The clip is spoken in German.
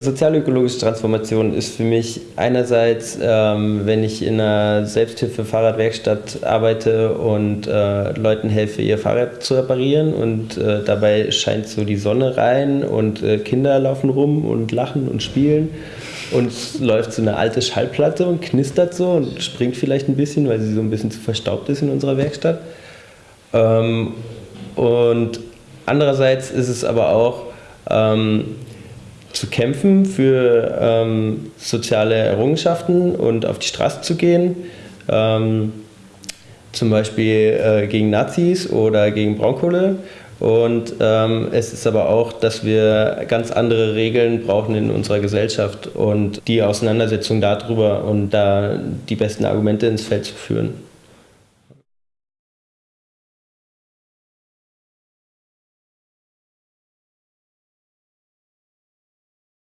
Sozialökologische Transformation ist für mich einerseits, ähm, wenn ich in einer Selbsthilfe-Fahrradwerkstatt arbeite und äh, Leuten helfe, ihr Fahrrad zu reparieren und äh, dabei scheint so die Sonne rein und äh, Kinder laufen rum und lachen und spielen und es läuft so eine alte Schallplatte und knistert so und springt vielleicht ein bisschen, weil sie so ein bisschen zu verstaubt ist in unserer Werkstatt. Ähm, und andererseits ist es aber auch, ähm, zu kämpfen, für ähm, soziale Errungenschaften und auf die Straße zu gehen. Ähm, zum Beispiel äh, gegen Nazis oder gegen Braunkohle. Und ähm, es ist aber auch, dass wir ganz andere Regeln brauchen in unserer Gesellschaft und die Auseinandersetzung darüber und da die besten Argumente ins Feld zu führen.